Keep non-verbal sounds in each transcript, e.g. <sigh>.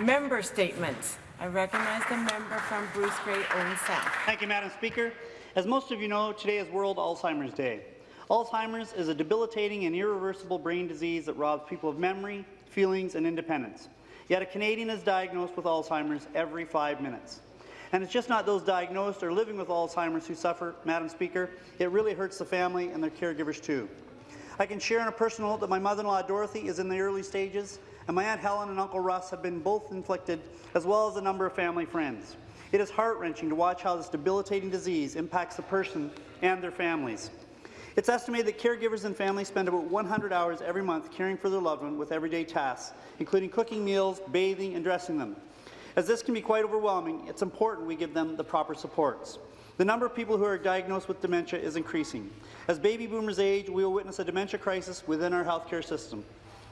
member statements. I recognize the member from Bruce Grey, Owen Sound. Thank you, Madam Speaker. As most of you know, today is World Alzheimer's Day. Alzheimer's is a debilitating and irreversible brain disease that robs people of memory, feelings, and independence. Yet a Canadian is diagnosed with Alzheimer's every five minutes. And it's just not those diagnosed or living with Alzheimer's who suffer, Madam Speaker. It really hurts the family and their caregivers too. I can share on a personal note that my mother-in-law Dorothy is in the early stages, and my Aunt Helen and Uncle Russ have been both inflicted, as well as a number of family friends. It is heart-wrenching to watch how this debilitating disease impacts the person and their families. It's estimated that caregivers and families spend about 100 hours every month caring for their loved one with everyday tasks, including cooking meals, bathing, and dressing them. As this can be quite overwhelming, it's important we give them the proper supports. The number of people who are diagnosed with dementia is increasing. As baby boomers age, we will witness a dementia crisis within our healthcare system.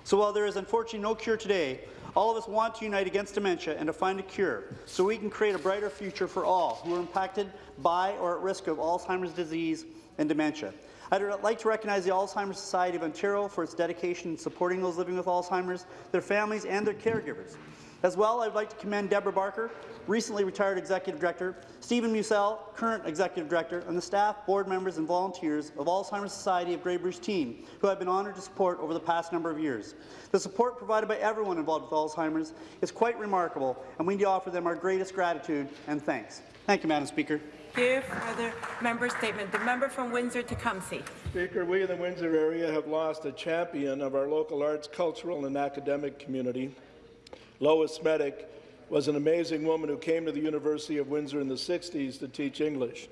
So while there is unfortunately no cure today, all of us want to unite against dementia and to find a cure so we can create a brighter future for all who are impacted by or at risk of Alzheimer's disease and dementia. I'd like to recognize the Alzheimer's Society of Ontario for its dedication in supporting those living with Alzheimer's, their families and their caregivers. As well, I'd like to commend Deborah Barker, recently retired Executive Director, Stephen Musell, current Executive Director, and the staff, board members and volunteers of Alzheimer's Society of Grey Bruce team, who I've been honoured to support over the past number of years. The support provided by everyone involved with Alzheimer's is quite remarkable, and we need to offer them our greatest gratitude and thanks. Thank you, Madam Speaker. Thank you. Further member statement. The member from Windsor-Tecumseh. Speaker, we in the Windsor area have lost a champion of our local arts, cultural and academic community. Lois Smedick was an amazing woman who came to the University of Windsor in the 60s to teach English.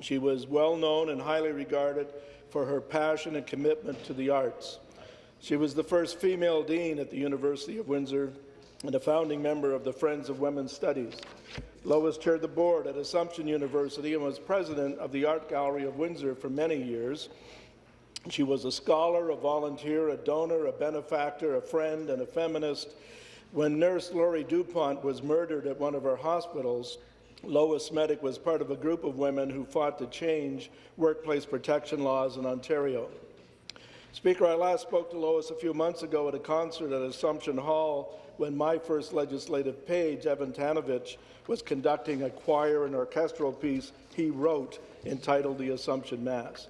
She was well known and highly regarded for her passion and commitment to the arts. She was the first female dean at the University of Windsor and a founding member of the Friends of Women's Studies. Lois chaired the board at Assumption University and was president of the Art Gallery of Windsor for many years. She was a scholar, a volunteer, a donor, a benefactor, a friend, and a feminist. When nurse Lori Dupont was murdered at one of our hospitals, Lois Smedick was part of a group of women who fought to change workplace protection laws in Ontario. Speaker, I last spoke to Lois a few months ago at a concert at Assumption Hall when my first legislative page, Evan Tanovich, was conducting a choir and orchestral piece he wrote entitled The Assumption Mass.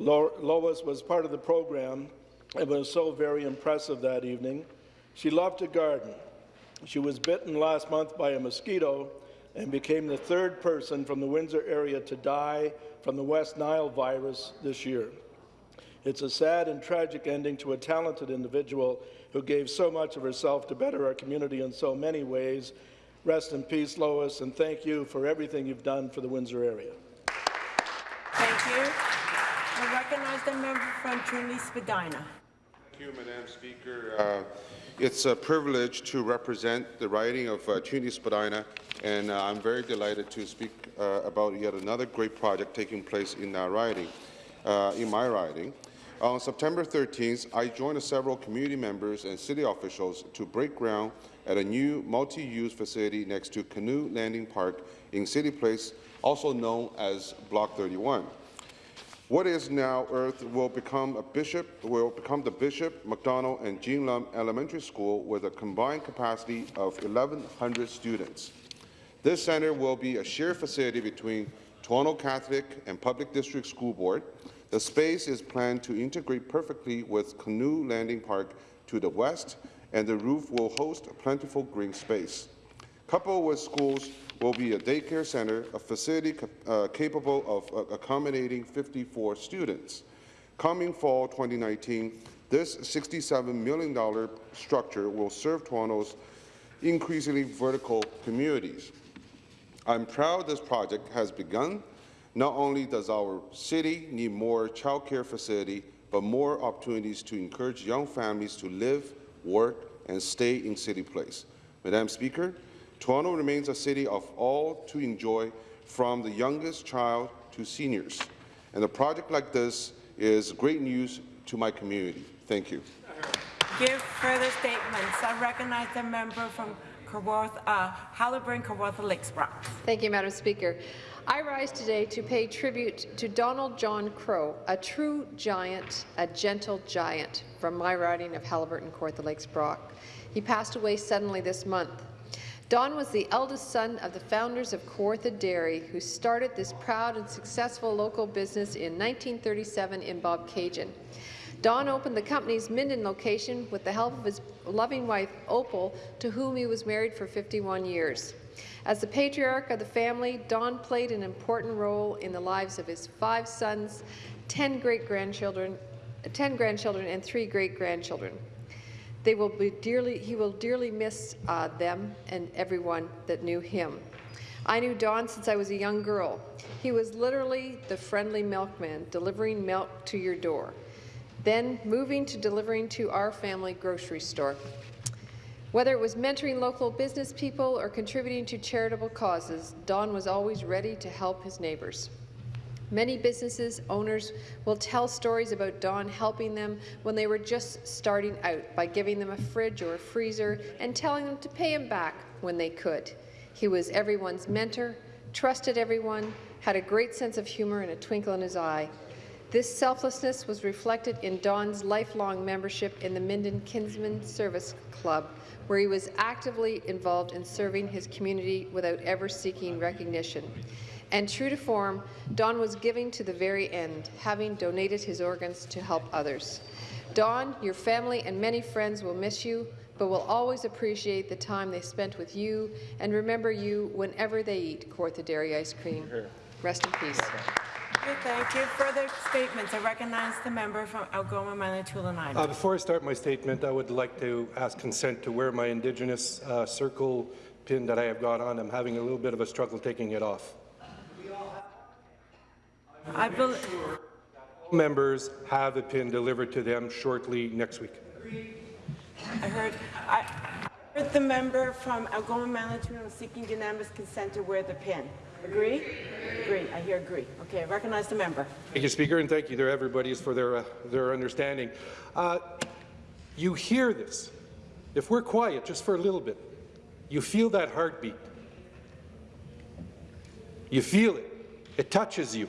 Lo Lois was part of the program and was so very impressive that evening. She loved to garden. She was bitten last month by a mosquito and became the third person from the Windsor area to die from the West Nile virus this year. It's a sad and tragic ending to a talented individual who gave so much of herself to better our community in so many ways. Rest in peace, Lois, and thank you for everything you've done for the Windsor area. Thank you. I recognize the member from Trinity Spadina. Thank you, Madam Speaker. Uh, it's a privilege to represent the riding of uh, Trinity Spadina, and uh, I'm very delighted to speak uh, about yet another great project taking place in our riding, uh, in my riding. On September 13th, I joined several community members and city officials to break ground at a new multi-use facility next to Canoe Landing Park in City Place, also known as Block 31. What is now Earth will become a bishop will become the Bishop McDonald and Jean Lumb Elementary School with a combined capacity of 1,100 students. This center will be a shared facility between Toronto Catholic and Public District School Board. The space is planned to integrate perfectly with Canoe Landing Park to the west, and the roof will host a plentiful green space. Coupled with schools will be a daycare center, a facility uh, capable of uh, accommodating 54 students. Coming fall 2019, this $67 million structure will serve Toronto's increasingly vertical communities. I'm proud this project has begun. Not only does our city need more childcare facility, but more opportunities to encourage young families to live, work, and stay in City Place. Madam Speaker, Toronto remains a city of all to enjoy, from the youngest child to seniors. And a project like this is great news to my community. Thank you. Give further statements. I recognize the member from Kawarth, uh, Haliburton, Kawartha Lakes Thank you, Madam Speaker. I rise today to pay tribute to Donald John Crowe, a true giant, a gentle giant from my riding of Haliburton, Kawartha Lakes Brock. He passed away suddenly this month. Don was the eldest son of the founders of Kawartha Dairy, who started this proud and successful local business in 1937 in Bobcaygeon. Don opened the company's Minden location with the help of his loving wife, Opal, to whom he was married for 51 years. As the patriarch of the family, Don played an important role in the lives of his five sons, 10 great-grandchildren, 10 grandchildren, and three great-grandchildren. They will be dearly, he will dearly miss uh, them and everyone that knew him. I knew Don since I was a young girl. He was literally the friendly milkman, delivering milk to your door, then moving to delivering to our family grocery store. Whether it was mentoring local business people or contributing to charitable causes, Don was always ready to help his neighbours. Many businesses owners will tell stories about Don helping them when they were just starting out by giving them a fridge or a freezer and telling them to pay him back when they could. He was everyone's mentor, trusted everyone, had a great sense of humour and a twinkle in his eye. This selflessness was reflected in Don's lifelong membership in the Minden Kinsmen Service Club, where he was actively involved in serving his community without ever seeking recognition. And true to form, Don was giving to the very end, having donated his organs to help others. Don, your family and many friends will miss you, but will always appreciate the time they spent with you and remember you whenever they eat Kawartha Dairy ice cream. Rest in peace. Thank you. Further statements. I recognize the member from Algoma, Manitoulin Uh, Island. Before I start my statement, I would like to ask consent to wear my Indigenous uh, circle pin that I have got on. I'm having a little bit of a struggle taking it off. I bel Members have a pin delivered to them shortly next week. I heard, I heard the member from Algoma, Manitoulin seeking unanimous consent to wear the pin. Agree? Agree. I hear agree. Okay, I recognize the member. Thank you, Speaker, and thank you to everybody for their, uh, their understanding. Uh, you hear this. If we're quiet just for a little bit, you feel that heartbeat. You feel it. It touches you.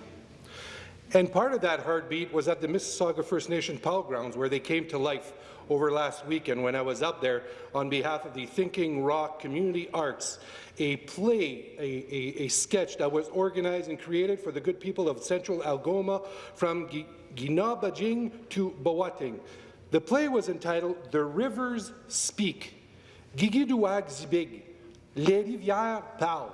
And part of that heartbeat was at the Mississauga First Nation Pal Grounds, where they came to life over last weekend when I was up there on behalf of the Thinking Rock Community Arts, a play, a, a, a sketch that was organized and created for the good people of central Algoma from Gi- Genaabaajing to Bawating. The play was entitled The Rivers Speak. Gigiduag Zbig, Les Rivières Parlent.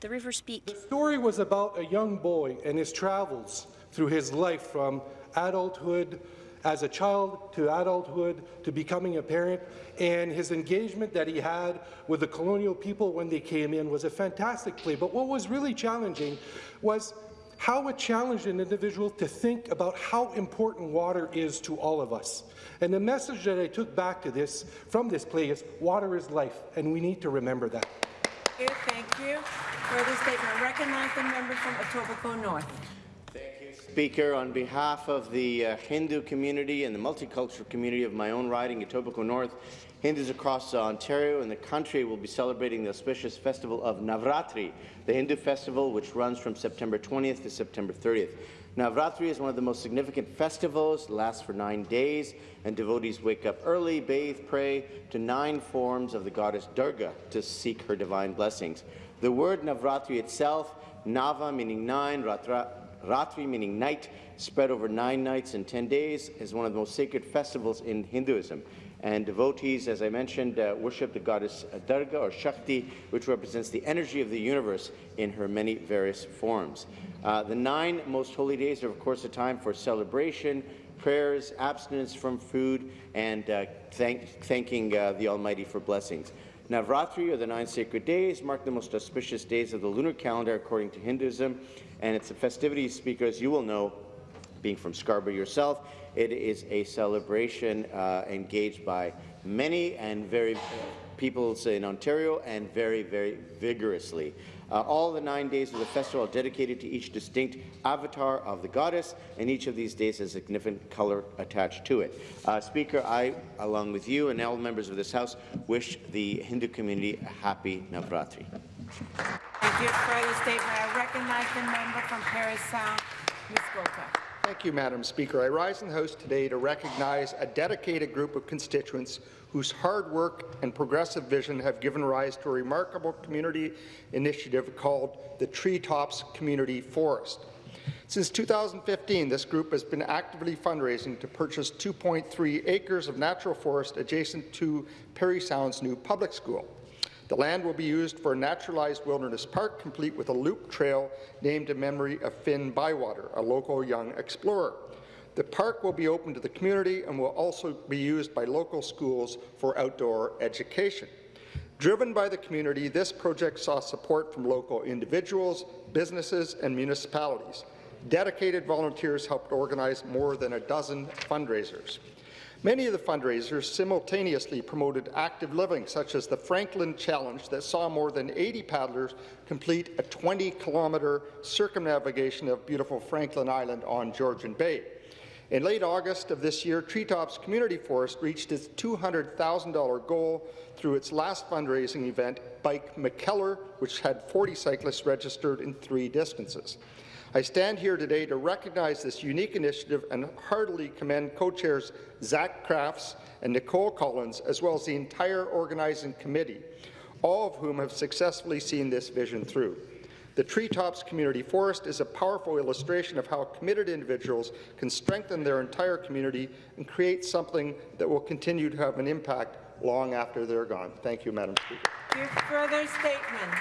The river speak. The story was about a young boy and his travels through his life from adulthood as a child to adulthood to becoming a parent and his engagement that he had with the colonial people when they came in was a fantastic play. But what was really challenging was how it challenged an individual to think about how important water is to all of us. And the message that I took back to this from this play is water is life, and we need to remember that. Thank you. You. Further statement. Recognize the member from Etobicoke North. Speaker, on behalf of the uh, Hindu community and the multicultural community of my own riding, Etobicoke North, Hindus across Ontario and the country will be celebrating the auspicious festival of Navratri, the Hindu festival which runs from September 20th to September 30th. Navratri is one of the most significant festivals, lasts for nine days, and devotees wake up early, bathe, pray to nine forms of the goddess Durga to seek her divine blessings. The word Navratri itself, Nava meaning nine, Ratra, Ratri, meaning night, spread over nine nights and 10 days, is one of the most sacred festivals in Hinduism. And devotees, as I mentioned, uh, worship the goddess Durga or Shakti, which represents the energy of the universe in her many various forms. Uh, the nine most holy days are, of course, a time for celebration, prayers, abstinence from food, and uh, thank thanking uh, the Almighty for blessings. Navratri, or the nine sacred days, mark the most auspicious days of the lunar calendar according to Hinduism, and it's a festivity, speakers, you will know, being from Scarborough yourself, it is a celebration uh, engaged by many and very peoples in Ontario and very, very vigorously. Uh, all the nine days of the festival are dedicated to each distinct avatar of the goddess, and each of these days has a significant color attached to it. Uh, Speaker, I, along with you and all members of this House, wish the Hindu community a happy Navratri. Thank you. Further statement. I recognize the member from Parry Sound, Ms. Gota. Thank you, Madam Speaker. I rise in the House today to recognize a dedicated group of constituents whose hard work and progressive vision have given rise to a remarkable community initiative called the Treetops Community Forest. Since 2015, this group has been actively fundraising to purchase 2.3 acres of natural forest adjacent to Parry Sound's new public school. The land will be used for a naturalized wilderness park, complete with a loop trail named in memory of Finn Bywater, a local young explorer. The park will be open to the community and will also be used by local schools for outdoor education. Driven by the community, this project saw support from local individuals, businesses, and municipalities. Dedicated volunteers helped organize more than a dozen fundraisers. Many of the fundraisers simultaneously promoted active living, such as the Franklin Challenge that saw more than 80 paddlers complete a 20-kilometre circumnavigation of beautiful Franklin Island on Georgian Bay. In late August of this year, Treetops Community Forest reached its $200,000 goal through its last fundraising event, Bike McKellar, which had 40 cyclists registered in three distances. I stand here today to recognize this unique initiative and heartily commend co-chairs Zach Crafts and Nicole Collins, as well as the entire organizing committee, all of whom have successfully seen this vision through. The Treetops Community Forest is a powerful illustration of how committed individuals can strengthen their entire community and create something that will continue to have an impact long after they're gone. Thank you, Madam Speaker. Your further statement,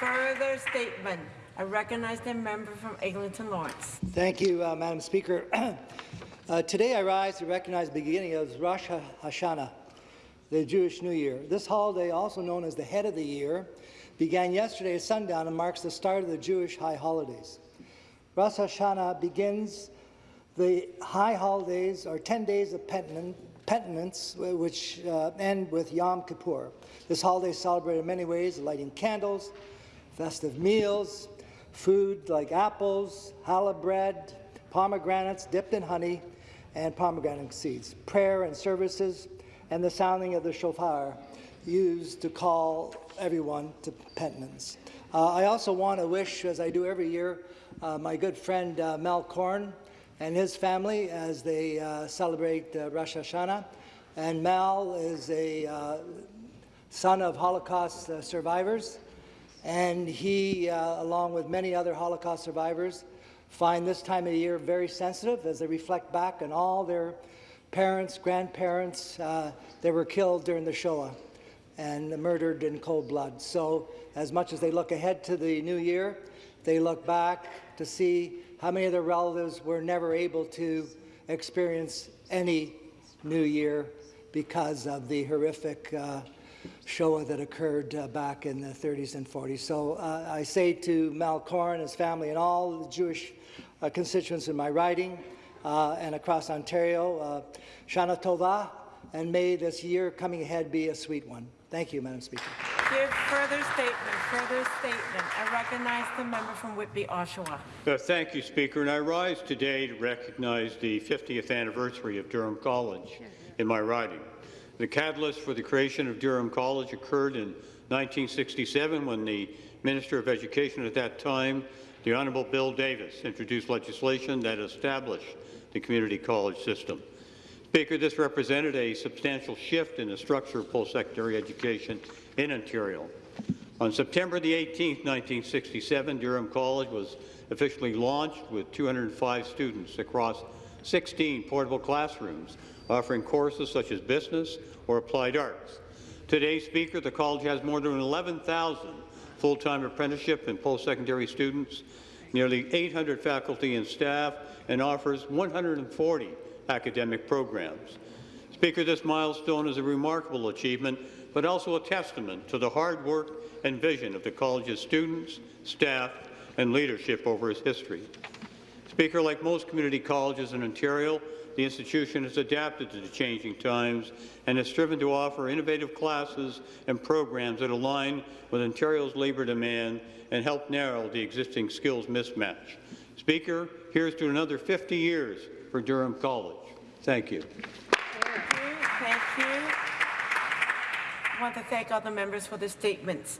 further statement. I recognize the member from Eglinton Lawrence. Thank you, uh, Madam Speaker. <clears throat> uh, today I rise to recognize the beginning of Rosh Hashanah, the Jewish New Year. This holiday, also known as the head of the year, began yesterday at sundown and marks the start of the Jewish high holidays. Rosh Hashanah begins the high holidays, or 10 days of penitence, which uh, end with Yom Kippur. This holiday is celebrated in many ways, lighting candles, festive meals, food like apples, challah bread, pomegranates dipped in honey, and pomegranate seeds, prayer and services, and the sounding of the shofar used to call everyone to penitence. Uh, I also want to wish, as I do every year, uh, my good friend uh, Mel Korn and his family as they uh, celebrate uh, Rosh Hashanah. And Mel is a uh, son of Holocaust survivors, and he, along with many other Holocaust survivors, find this time of year very sensitive as they reflect back on all their parents, grandparents that were killed during the Shoah and murdered in cold blood. So as much as they look ahead to the new year, they look back to see how many of their relatives were never able to experience any new year because of the horrific uh, Shoah that occurred uh, back in the 30s and 40s. So uh, I say to Mal Korn, his family, and all the Jewish uh, constituents in my riding uh, and across Ontario, uh, Shana Tova, and may this year coming ahead be a sweet one. Thank you, Madam Speaker. Give further statement, further statement. I recognize the member from Whitby, Oshawa. Uh, thank you, Speaker. And I rise today to recognize the 50th anniversary of Durham College in my riding. The catalyst for the creation of Durham College occurred in 1967 when the Minister of Education at that time, the Honourable Bill Davis, introduced legislation that established the community college system. Speaker, this represented a substantial shift in the structure of post-secondary education in Ontario. On September the 18th, 1967, Durham College was officially launched with 205 students across 16 portable classrooms, offering courses such as business or applied arts. Today, Speaker, the college has more than 11,000 full-time apprenticeship and post-secondary students, nearly 800 faculty and staff, and offers 140 academic programs. Speaker, this milestone is a remarkable achievement, but also a testament to the hard work and vision of the college's students, staff, and leadership over its history. Speaker, like most community colleges in Ontario, the institution has adapted to the changing times and has striven to offer innovative classes and programs that align with Ontario's labour demand and help narrow the existing skills mismatch. Speaker, here's to another 50 years for Durham College. Thank you. Thank you. Thank you. I want to thank all the members for the statements.